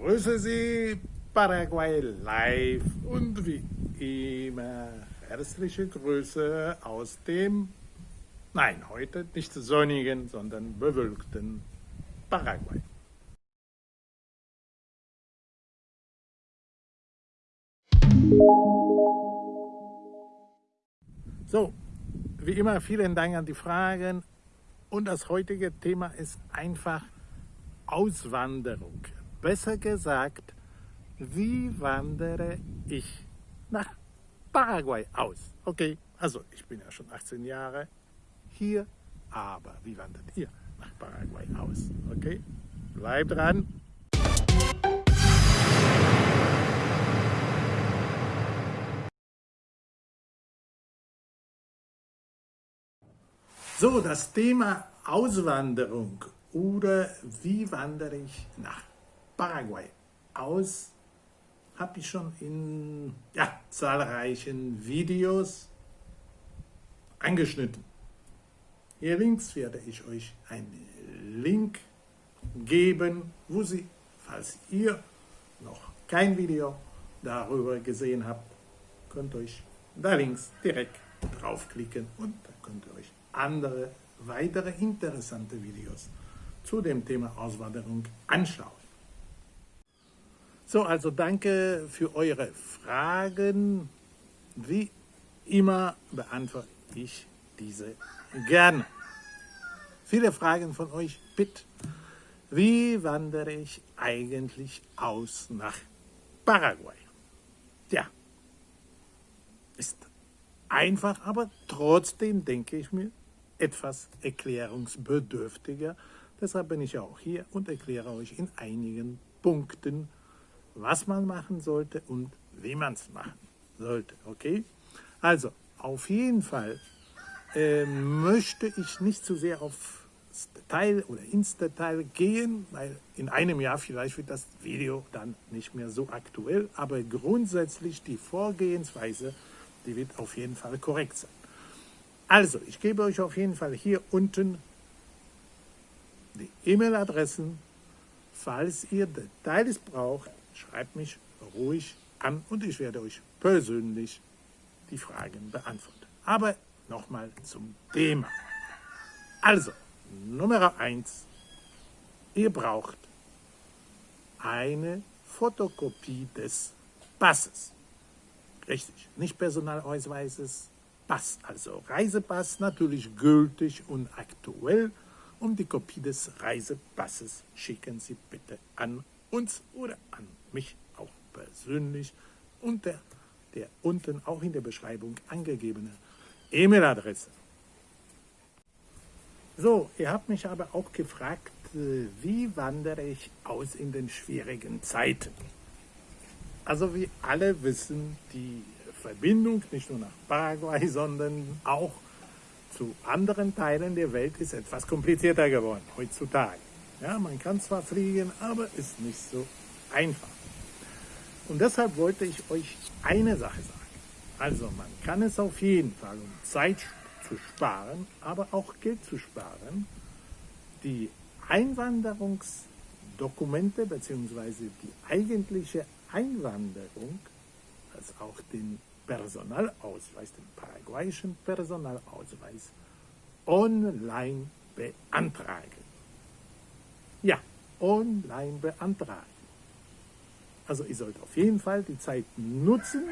grüße Sie, Paraguay live und wie immer herzliche Grüße aus dem, nein, heute nicht sonnigen, sondern bewölkten Paraguay. So, wie immer vielen Dank an die Fragen und das heutige Thema ist einfach Auswanderung. Besser gesagt, wie wandere ich nach Paraguay aus? Okay, also ich bin ja schon 18 Jahre hier, aber wie wandert ihr nach Paraguay aus? Okay, bleibt dran. So, das Thema Auswanderung oder wie wandere ich nach Paraguay aus, habe ich schon in ja, zahlreichen Videos angeschnitten. Hier links werde ich euch einen Link geben, wo Sie, falls ihr noch kein Video darüber gesehen habt, könnt euch da links direkt draufklicken und da könnt ihr euch andere weitere interessante Videos zu dem Thema Auswanderung anschauen. So, also danke für eure Fragen. Wie immer beantworte ich diese gerne. Viele Fragen von euch, bitte. Wie wandere ich eigentlich aus nach Paraguay? Ja, ist einfach, aber trotzdem denke ich mir, etwas erklärungsbedürftiger. Deshalb bin ich auch hier und erkläre euch in einigen Punkten, was man machen sollte und wie man es machen sollte. Okay? Also, auf jeden Fall äh, möchte ich nicht zu sehr aufs Detail oder ins Detail gehen, weil in einem Jahr vielleicht wird das Video dann nicht mehr so aktuell, aber grundsätzlich die Vorgehensweise, die wird auf jeden Fall korrekt sein. Also, ich gebe euch auf jeden Fall hier unten die E-Mail-Adressen. Falls ihr Details braucht, schreibt mich ruhig an und ich werde euch persönlich die Fragen beantworten. Aber nochmal zum Thema. Also, Nummer eins: Ihr braucht eine Fotokopie des Passes. Richtig, nicht Personalausweises, Pass, also Reisepass, natürlich gültig und aktuell. Um die Kopie des Reisepasses schicken Sie bitte an uns oder an mich auch persönlich unter der unten auch in der Beschreibung angegebene E-Mail-Adresse. So, ihr habt mich aber auch gefragt, äh, wie wandere ich aus in den schwierigen Zeiten? Also wie alle wissen, die Verbindung nicht nur nach Paraguay, sondern auch zu anderen Teilen der Welt ist etwas komplizierter geworden heutzutage. Ja, man kann zwar fliegen, aber ist nicht so einfach. Und deshalb wollte ich euch eine Sache sagen. Also man kann es auf jeden Fall, um Zeit zu sparen, aber auch Geld zu sparen, die Einwanderungsdokumente bzw. die eigentliche Einwanderung als auch den Personalausweis, den paraguayischen Personalausweis, online beantragen. Ja, online beantragen. Also ihr sollt auf jeden Fall die Zeit nutzen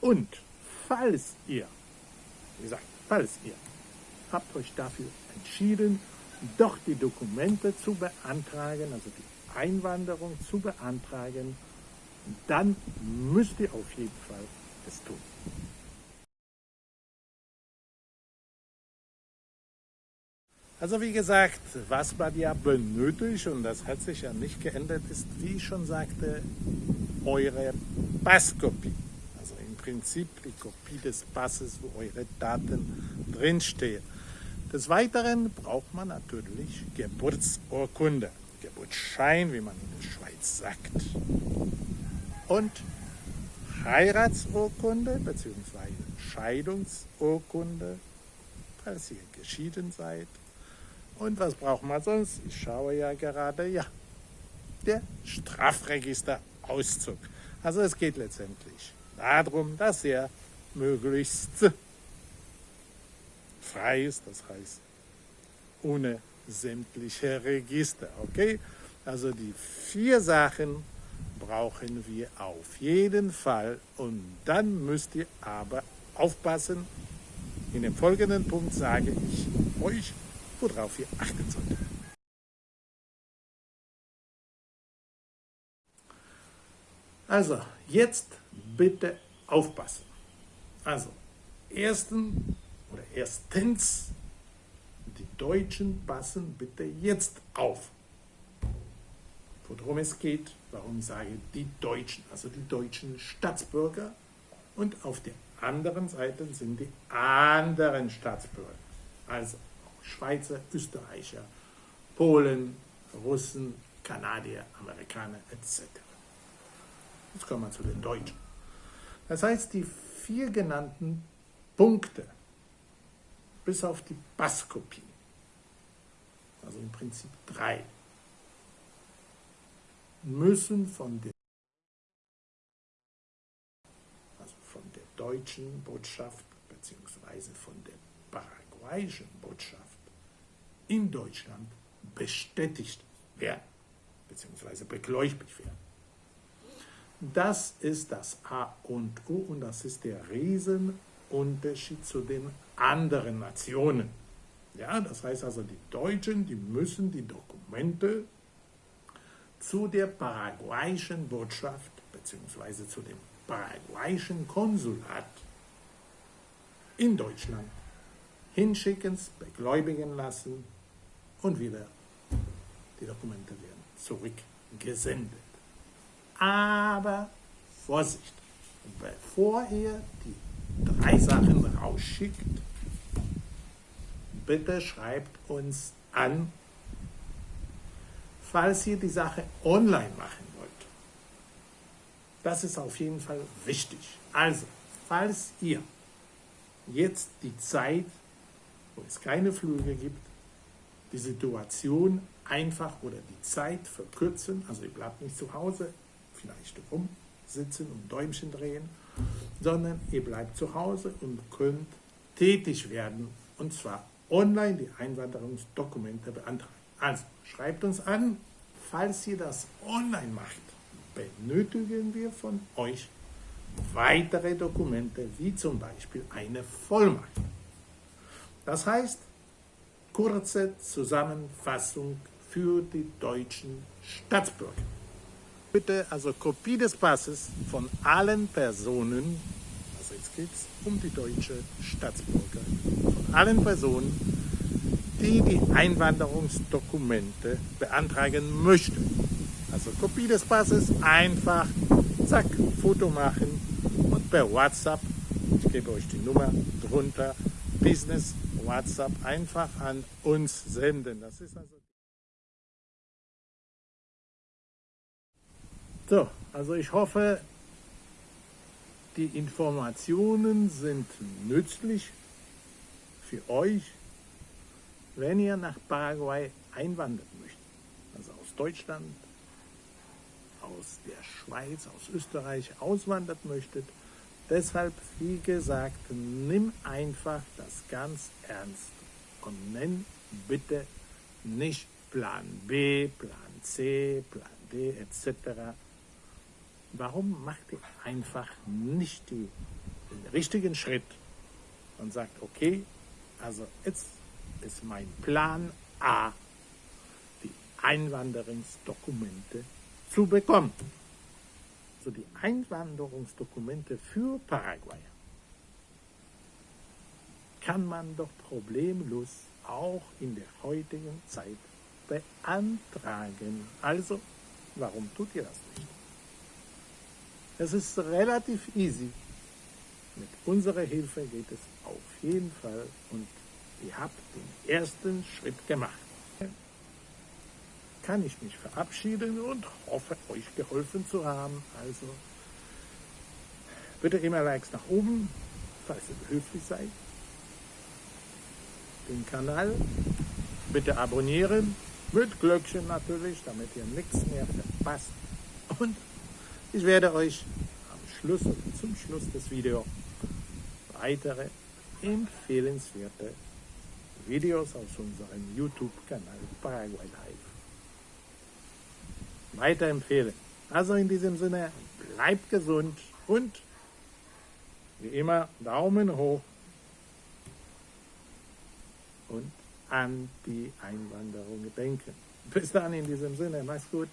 und falls ihr, wie gesagt, falls ihr habt euch dafür entschieden, doch die Dokumente zu beantragen, also die Einwanderung zu beantragen, dann müsst ihr auf jeden Fall es tun. Also wie gesagt, was man ja benötigt, und das hat sich ja nicht geändert, ist, wie ich schon sagte, eure Passkopie. Also im Prinzip die Kopie des Passes, wo eure Daten drinstehen. Des Weiteren braucht man natürlich Geburtsurkunde, Geburtsschein, wie man in der Schweiz sagt und Heiratsurkunde bzw. Scheidungsurkunde, falls ihr geschieden seid. Und was braucht man sonst? Ich schaue ja gerade, ja, der Strafregisterauszug. Also es geht letztendlich darum, dass er möglichst frei ist, das heißt ohne sämtliche Register. Okay? Also die vier Sachen brauchen wir auf jeden Fall und dann müsst ihr aber aufpassen. In dem folgenden Punkt sage ich euch, worauf ihr achten solltet. Also, jetzt bitte aufpassen. Also, ersten oder erstens, die Deutschen passen bitte jetzt auf. Worum es geht, warum ich sage die Deutschen, also die deutschen Staatsbürger und auf der anderen Seite sind die anderen Staatsbürger, also Schweizer, Österreicher, Polen, Russen, Kanadier, Amerikaner etc. Jetzt kommen wir zu den Deutschen. Das heißt, die vier genannten Punkte, bis auf die Passkopie, also im Prinzip drei, müssen von der, also von der deutschen Botschaft bzw. von der paraguayischen Botschaft in Deutschland bestätigt werden bzw. begläubigt werden. Das ist das A und O und das ist der Riesenunterschied zu den anderen Nationen. Ja, das heißt also, die Deutschen, die müssen die Dokumente zu der paraguayischen Botschaft bzw. zu dem paraguayischen Konsulat in Deutschland hinschicken, begläubigen lassen und wieder die Dokumente werden zurückgesendet. Aber Vorsicht, bevor ihr die drei Sachen rausschickt, bitte schreibt uns an, falls ihr die Sache online machen wollt. Das ist auf jeden Fall wichtig. Also, falls ihr jetzt die Zeit, wo es keine Flüge gibt, die Situation einfach oder die Zeit verkürzen, also ihr bleibt nicht zu Hause, vielleicht rumsitzen und Däumchen drehen, sondern ihr bleibt zu Hause und könnt tätig werden und zwar online die Einwanderungsdokumente beantragen. Also schreibt uns an, falls ihr das online macht, benötigen wir von euch weitere Dokumente, wie zum Beispiel eine Vollmacht. Das heißt, kurze Zusammenfassung für die deutschen Staatsbürger. Bitte also Kopie des Passes von allen Personen, also jetzt geht es um die deutsche Staatsbürger, von allen Personen, die die Einwanderungsdokumente beantragen möchten. Also Kopie des Passes, einfach, zack, Foto machen und per WhatsApp, ich gebe euch die Nummer drunter, Business WhatsApp einfach an uns senden. Das ist also So, also ich hoffe, die Informationen sind nützlich für euch, wenn ihr nach Paraguay einwandern möchtet. Also aus Deutschland, aus der Schweiz, aus Österreich auswandert möchtet. Deshalb, wie gesagt, nimm einfach das ganz ernst und nenn bitte nicht Plan B, Plan C, Plan D etc warum macht ihr einfach nicht die, den richtigen Schritt und sagt, okay, also jetzt ist mein Plan A, die Einwanderungsdokumente zu bekommen. Also die Einwanderungsdokumente für Paraguay kann man doch problemlos auch in der heutigen Zeit beantragen. Also, warum tut ihr das nicht? Es ist relativ easy. Mit unserer Hilfe geht es auf jeden Fall und ihr habt den ersten Schritt gemacht. Kann ich mich verabschieden und hoffe, euch geholfen zu haben. Also bitte immer Likes nach oben, falls ihr behilflich seid. Den Kanal bitte abonnieren, mit Glöckchen natürlich, damit ihr nichts mehr verpasst. Und ich werde euch am Schluss, zum Schluss des Videos weitere empfehlenswerte Videos aus unserem YouTube-Kanal Paraguay Live weiterempfehlen. Also in diesem Sinne, bleibt gesund und wie immer Daumen hoch und an die Einwanderung denken. Bis dann in diesem Sinne, mach's gut.